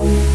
you.